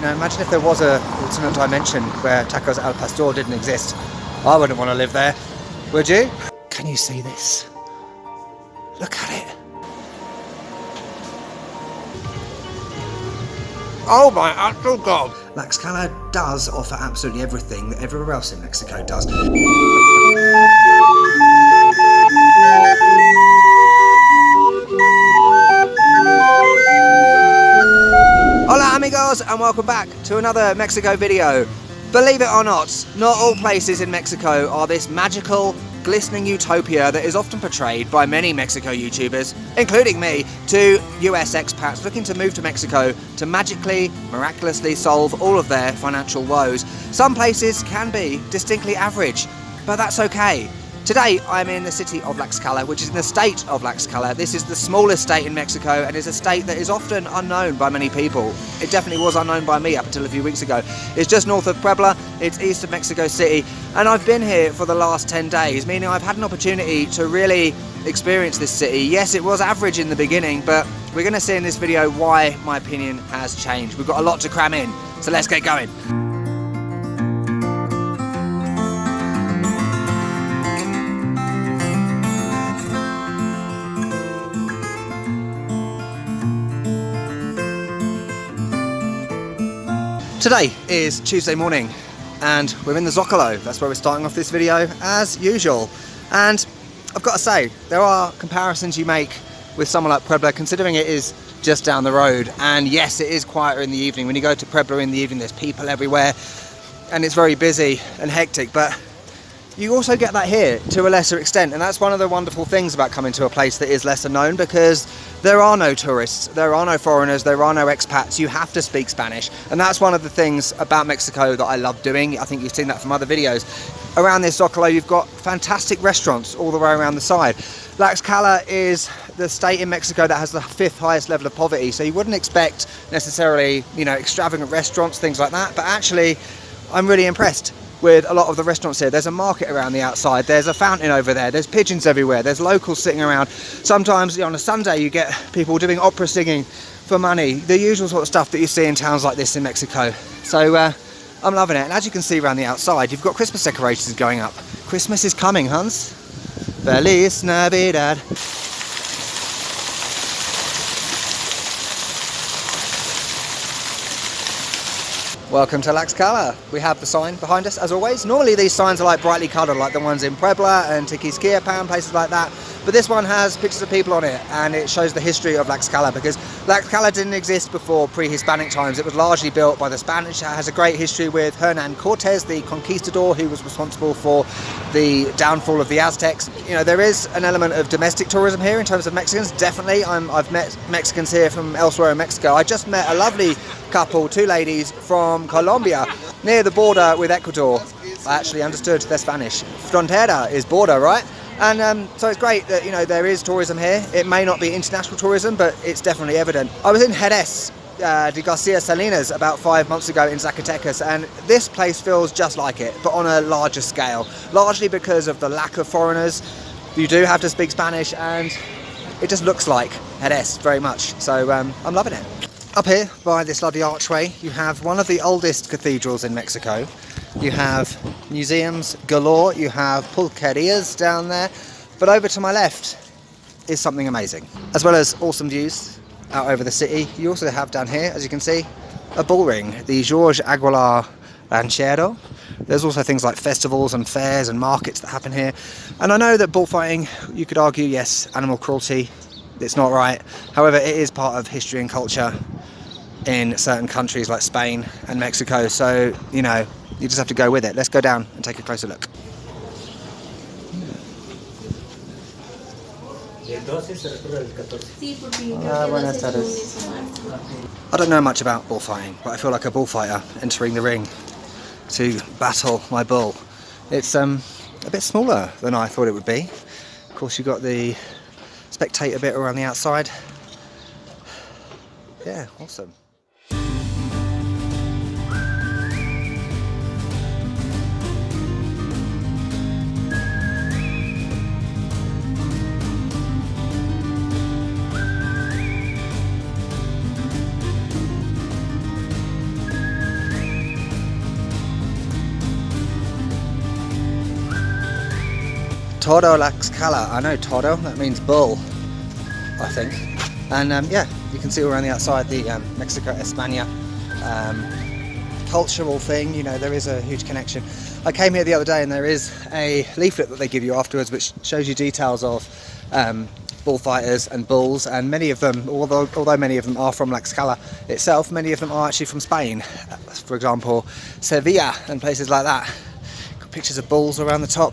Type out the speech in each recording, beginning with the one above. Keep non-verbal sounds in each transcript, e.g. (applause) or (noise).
Now imagine if there was a alternate dimension where tacos al pastor didn't exist. I wouldn't want to live there, would you? Can you see this? Look at it. Oh my actual god! Tlaxcala does offer absolutely everything that everywhere else in Mexico does. Amigos and welcome back to another Mexico video. Believe it or not, not all places in Mexico are this magical, glistening utopia that is often portrayed by many Mexico YouTubers, including me, to US expats looking to move to Mexico to magically, miraculously solve all of their financial woes. Some places can be distinctly average, but that's okay. Today I'm in the city of Tlaxcala, which is in the state of Tlaxcala. This is the smallest state in Mexico and is a state that is often unknown by many people. It definitely was unknown by me up until a few weeks ago. It's just north of Puebla, it's east of Mexico City, and I've been here for the last 10 days, meaning I've had an opportunity to really experience this city. Yes, it was average in the beginning, but we're going to see in this video why my opinion has changed. We've got a lot to cram in, so let's get going. Today is Tuesday morning and we're in the Zocalo. That's where we're starting off this video as usual. And I've got to say, there are comparisons you make with someone like Puebla considering it is just down the road. And yes, it is quieter in the evening. When you go to Puebla in the evening, there's people everywhere and it's very busy and hectic. But you also get that here to a lesser extent and that's one of the wonderful things about coming to a place that is lesser known because there are no tourists, there are no foreigners, there are no expats, you have to speak Spanish. And that's one of the things about Mexico that I love doing, I think you've seen that from other videos. Around this Zocalo you've got fantastic restaurants all the way around the side. Tlaxcala is the state in Mexico that has the fifth highest level of poverty. So you wouldn't expect necessarily you know extravagant restaurants, things like that. But actually I'm really impressed with a lot of the restaurants here. There's a market around the outside, there's a fountain over there, there's pigeons everywhere, there's locals sitting around. Sometimes on a Sunday you get people doing opera singing for money, the usual sort of stuff that you see in towns like this in Mexico. So uh, I'm loving it. And as you can see around the outside, you've got Christmas decorations going up. Christmas is coming, Hans. Feliz Navidad. Welcome to Tlaxcala. We have the sign behind us as always. Normally these signs are like brightly coloured like the ones in Puebla and Tequisquiapan, places like that. But this one has pictures of people on it and it shows the history of Tlaxcala because Tlaxcala didn't exist before pre-Hispanic times. It was largely built by the Spanish. It has a great history with Hernan Cortez, the conquistador who was responsible for the downfall of the Aztecs. You know, there is an element of domestic tourism here in terms of Mexicans. Definitely, i have met Mexicans here from elsewhere in Mexico. I just met a lovely couple, two ladies from Colombia, near the border with Ecuador. I actually understood their Spanish. Frontera is border, right? And um, so it's great that, you know, there is tourism here. It may not be international tourism, but it's definitely evident. I was in Jerez uh, de Garcia Salinas about five months ago in Zacatecas and this place feels just like it but on a larger scale largely because of the lack of foreigners you do have to speak Spanish and it just looks like Jerez very much so um, I'm loving it up here by this lovely archway you have one of the oldest cathedrals in Mexico you have museums galore you have pulquerias down there but over to my left is something amazing as well as awesome views out over the city. You also have down here, as you can see, a bull ring, the George Aguilar Ranchero. There's also things like festivals and fairs and markets that happen here. And I know that bullfighting, you could argue, yes, animal cruelty, it's not right. However, it is part of history and culture in certain countries like Spain and Mexico. So, you know, you just have to go with it. Let's go down and take a closer look. Ah, buenas tardes. I don't know much about bullfighting, but I feel like a bullfighter entering the ring to battle my bull. It's um, a bit smaller than I thought it would be. Of course, you've got the spectator bit around the outside. Yeah, awesome. Todo Tlaxcala. I know Todo, that means bull, I think. And um, yeah, you can see around the outside the um, Mexico España um, cultural thing. You know, there is a huge connection. I came here the other day and there is a leaflet that they give you afterwards which shows you details of um, bullfighters and bulls and many of them, although, although many of them are from Tlaxcala itself, many of them are actually from Spain. For example, Sevilla and places like that. Got pictures of bulls around the top.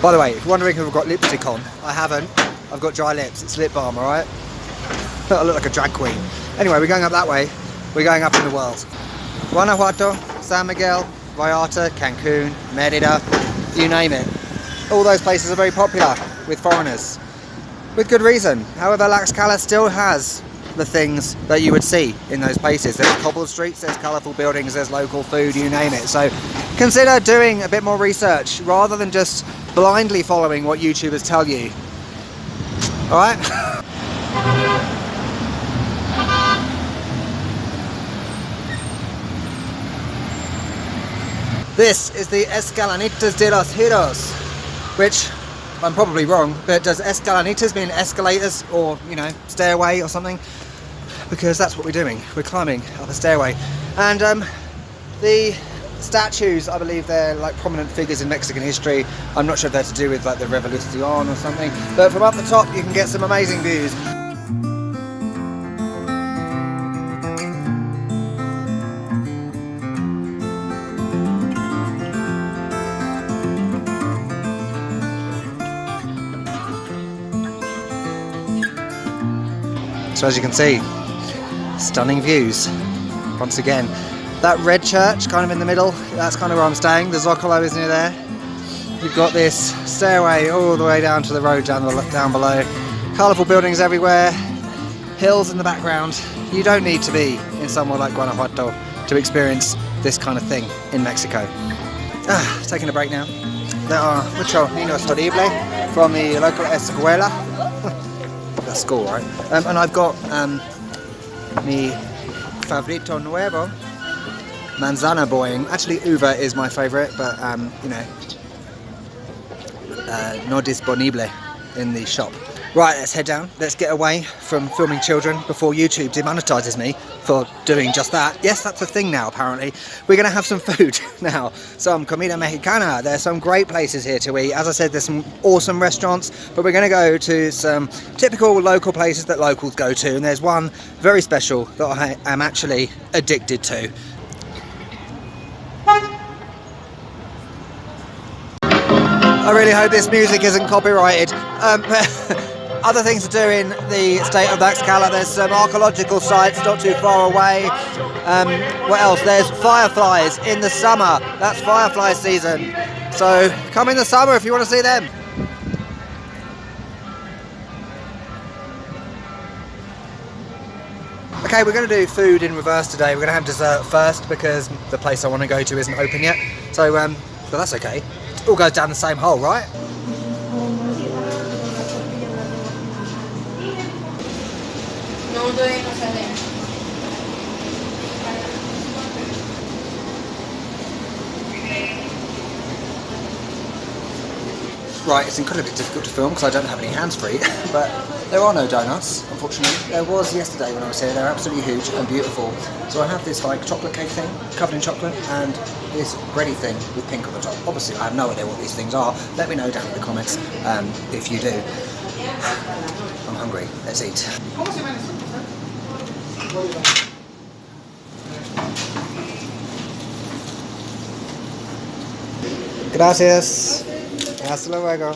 By the way, if you're wondering if I've got lipstick on, I haven't. I've got dry lips, it's lip balm, alright? (laughs) I look like a drag queen. Anyway, we're going up that way. We're going up in the world. Guanajuato, San Miguel, Vallarta, Cancun, Merida, you name it. All those places are very popular with foreigners. With good reason. However, Tlaxcala still has the things that you would see in those places. There's cobbled streets, there's colourful buildings, there's local food, you name it. So consider doing a bit more research rather than just blindly following what YouTubers tell you. Alright? (laughs) This is the Escalanitas de los Heroes, which I'm probably wrong, but does escalanitas mean escalators or, you know, stairway or something? Because that's what we're doing. We're climbing up a stairway. And um, the statues, I believe they're like prominent figures in Mexican history. I'm not sure if they're to do with like the Revolucion or something. But from up the top, you can get some amazing views. So as you can see, stunning views once again. That red church kind of in the middle, that's kind of where I'm staying. The Zocalo is near there. You've got this stairway all the way down to the road down, the, down below. Colourful buildings everywhere, hills in the background. You don't need to be in somewhere like Guanajuato to experience this kind of thing in Mexico. Ah, taking a break now. There are mucho niños horrible from the local escuela (laughs) that's school, right? Um, and I've got um, mi favorito nuevo, manzana boing. Actually, uva is my favourite, but um, you know, uh, no disponible in the shop. Right, let's head down. Let's get away from filming children before YouTube demonetizes me for doing just that. Yes, that's a thing now, apparently. We're going to have some (laughs) food now. Some comida mexicana. There's some great places here to eat. As I said, there's some awesome restaurants, but we're going to go to some typical local places that locals go to. And there's one very special that I am actually addicted to. I really hope this music isn't copyrighted. Um, (laughs) other things to do in the state of Tlaxcala, there's some archaeological sites not too far away. Um, what else? There's fireflies in the summer. That's firefly season. So come in the summer if you want to see them. Okay, we're going to do food in reverse today. We're going to have dessert first because the place I want to go to isn't open yet. So, um, but that's okay. It all goes down the same hole, right? Right, it's incredibly difficult to film because I don't have any hands-free, (laughs) but there are no donuts, unfortunately. There was yesterday when I was here, they're absolutely huge and beautiful. So I have this like chocolate cake thing, covered in chocolate, and this bready thing with pink on the top. Obviously, I have no idea what these things are. Let me know down in the comments um, if you do. (sighs) I'm hungry, let's eat. Gracias. Hasta luego.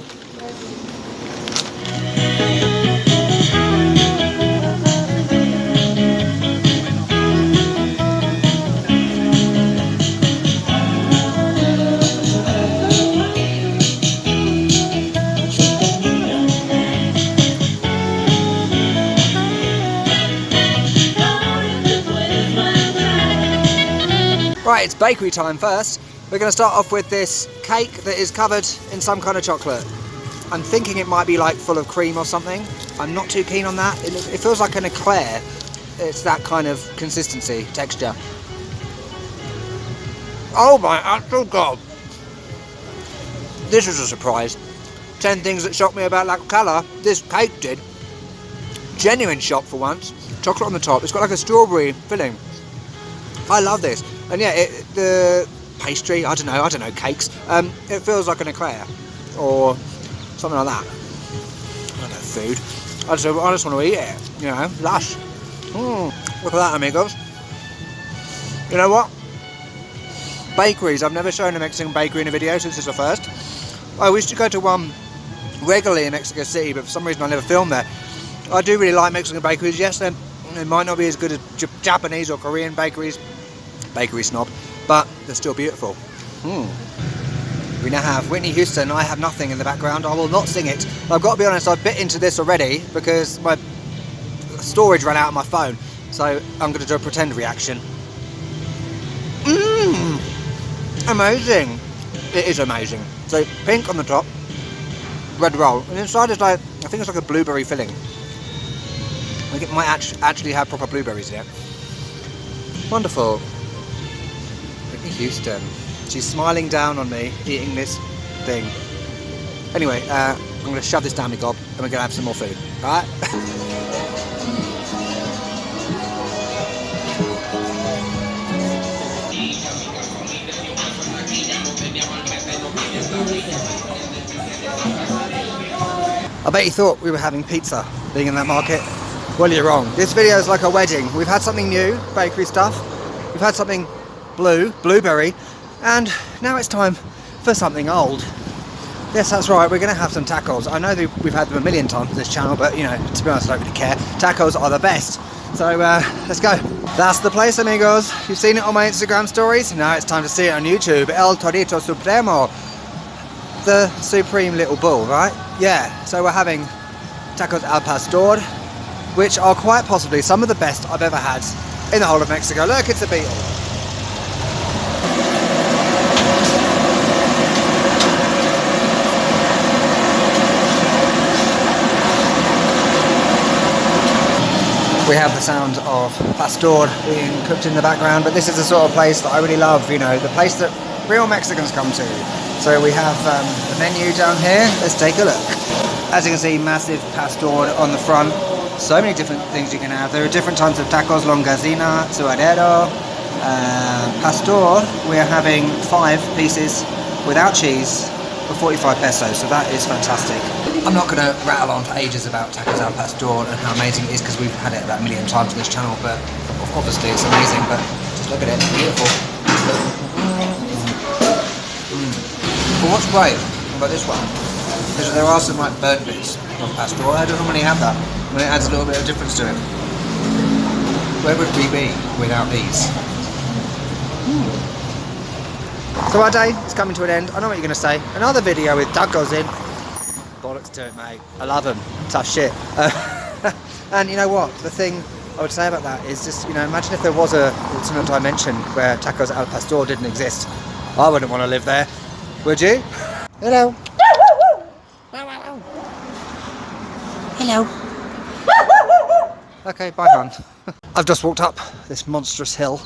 Right, it's bakery time first. We're going to start off with this cake that is covered in some kind of chocolate. I'm thinking it might be like full of cream or something. I'm not too keen on that. It, it feels like an eclair. It's that kind of consistency, texture. Oh my actual god! this was a surprise. 10 things that shocked me about Tlaxcala. This cake did. Genuine shock for once. Chocolate on the top. It's got like a strawberry filling. I love this. And yeah, it, the pastry, I don't know, I don't know, cakes. Um, it feels like an eclair or something like that. I don't know, food. I just, I just want to eat it, you know, lush. Mm, look at that, amigos. You know what? Bakeries. I've never shown a Mexican bakery in a video, since this is the first. I used to go to one regularly in Mexico City, but for some reason I never filmed there. I do really like Mexican bakeries. Yes, they might not be as good as Japanese or Korean bakeries. Bakery snob, but they're still beautiful. Hmm. We now have Whitney Houston. I have nothing in the background. I will not sing it. I've got to be honest, I've bit into this already because my storage ran out on my phone. So I'm going to do a pretend reaction. Mmm! Amazing! It is amazing. So pink on the top, red roll, and inside is like, I think it's like a blueberry filling. Think it might actually have proper blueberries in it. Wonderful. Houston. She's smiling down on me, eating this thing. Anyway, uh, I'm going to shove this down my gob and we're going to have some more food. Alright? I bet you thought we were having pizza being in that market. Well, you're wrong. This video is like a wedding. We've had something new, bakery stuff. We've had something blue, blueberry, and now it's time for something old. Yes, that's right, we're going to have some tacos. I know we've had them a million times on this channel, but you know, to be honest, I don't really care. Tacos are the best. So uh, let's go. That's the place, amigos. You've seen it on my Instagram stories. Now it's time to see it on YouTube. El Torito Supremo. The supreme little bull, right? Yeah, so we're having tacos al pastor, which are quite possibly some of the best I've ever had in the whole of Mexico. Look, it's a beetle. We have the sound of pastor being cooked in the background but this is the sort of place that I really love you know the place that real Mexicans come to. So we have um, the menu down here. Let's take a look. As you can see massive pastor on the front. So many different things you can have. There are different types of tacos longazina suadero. Uh, pastor we're having five pieces without cheese for 45 pesos so that is fantastic I'm not going to rattle on for ages about tacos al pastor and how amazing it is because we've had it about a million times on this channel but obviously it's amazing but just look at it, it's beautiful mm. but what's great about this one is that there are some like burnt bits of pastor I don't normally have that and it adds a little bit of difference to it where would we be without these? Mm. So our day is coming to an end. I know what you're going to say. Another video with tacos in bollocks to it, mate. I love him. Tough shit. Uh, (laughs) and you know what? The thing I would say about that is just, you know, imagine if there was a alternate dimension where tacos al pastor didn't exist. I wouldn't want to live there. Would you? Hello. Hello. Okay, bye, hon. (laughs) I've just walked up this monstrous hill.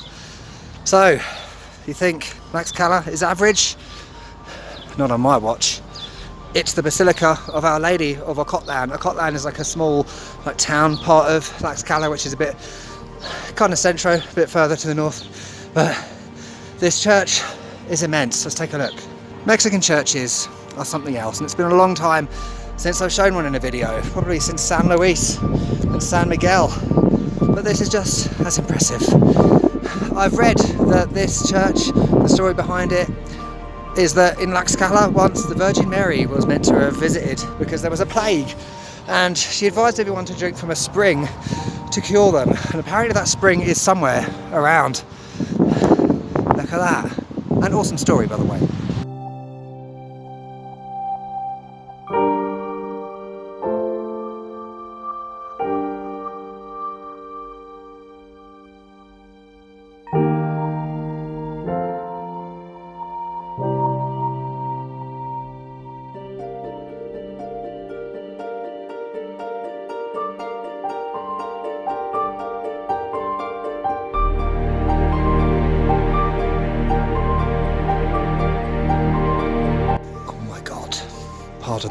So, you think Tlaxcala is average? Not on my watch. It's the Basilica of Our Lady of Ocotlan. Ocotlan is like a small like town part of Tlaxcala, which is a bit kind of centro, a bit further to the north. But this church is immense. Let's take a look. Mexican churches are something else, and it's been a long time since I've shown one in a video, probably since San Luis and San Miguel. But this is just as impressive. I've read that this church, the story behind it, is that in Tlaxcala once the Virgin Mary was meant to have visited because there was a plague and she advised everyone to drink from a spring to cure them and apparently that spring is somewhere around. Look at that. An awesome story by the way.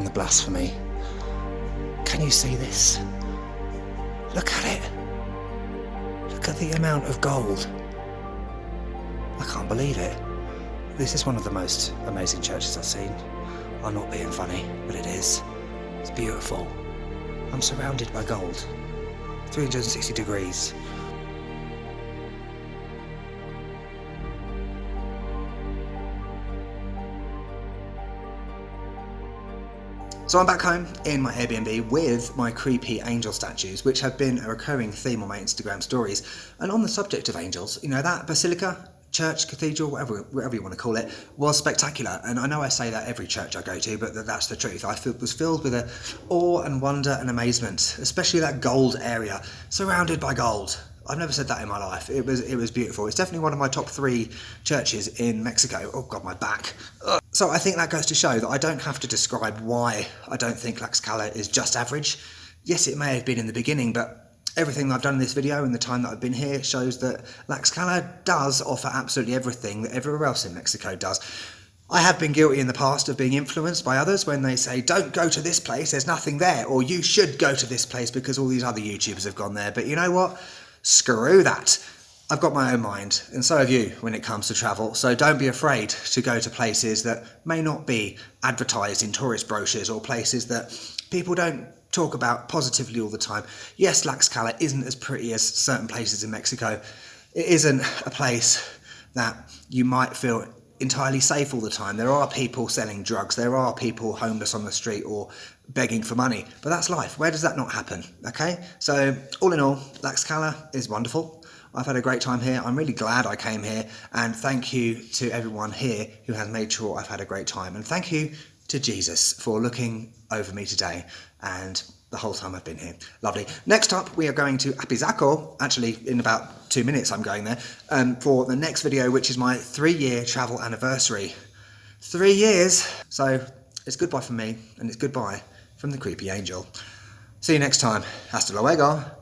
Blasphemy. Can you see this? Look at it. Look at the amount of gold. I can't believe it. This is one of the most amazing churches I've seen. I'm not being funny, but it is. It's beautiful. I'm surrounded by gold. 360 degrees. So I'm back home in my Airbnb with my creepy angel statues, which have been a recurring theme on my Instagram stories. And on the subject of angels, you know, that basilica, church, cathedral, whatever, whatever you want to call it, was spectacular. And I know I say that every church I go to, but that's the truth. I was filled with a awe and wonder and amazement, especially that gold area, surrounded by gold. I've never said that in my life. It was it was beautiful. It's definitely one of my top three churches in Mexico. Oh god, my back. Ugh. So I think that goes to show that I don't have to describe why I don't think Tlaxcala is just average. Yes, it may have been in the beginning, but everything I've done in this video and the time that I've been here shows that Tlaxcala does offer absolutely everything that everywhere else in Mexico does. I have been guilty in the past of being influenced by others when they say, don't go to this place, there's nothing there, or you should go to this place because all these other YouTubers have gone there. But you know what? Screw that. I've got my own mind, and so have you when it comes to travel, so don't be afraid to go to places that may not be advertised in tourist brochures or places that people don't talk about positively all the time. Yes, Tlaxcala isn't as pretty as certain places in Mexico. It isn't a place that you might feel entirely safe all the time. There are people selling drugs, there are people homeless on the street or begging for money, but that's life. Where does that not happen? Okay, so all in all, Tlaxcala is wonderful. I've had a great time here. I'm really glad I came here, and thank you to everyone here who has made sure I've had a great time. And thank you to Jesus for looking over me today and the whole time I've been here. Lovely. Next up, we are going to Apizaco. Actually, in about two minutes, I'm going there um, for the next video, which is my three-year travel anniversary. Three years. So it's goodbye from me, and it's goodbye from the creepy angel. See you next time. Hasta luego.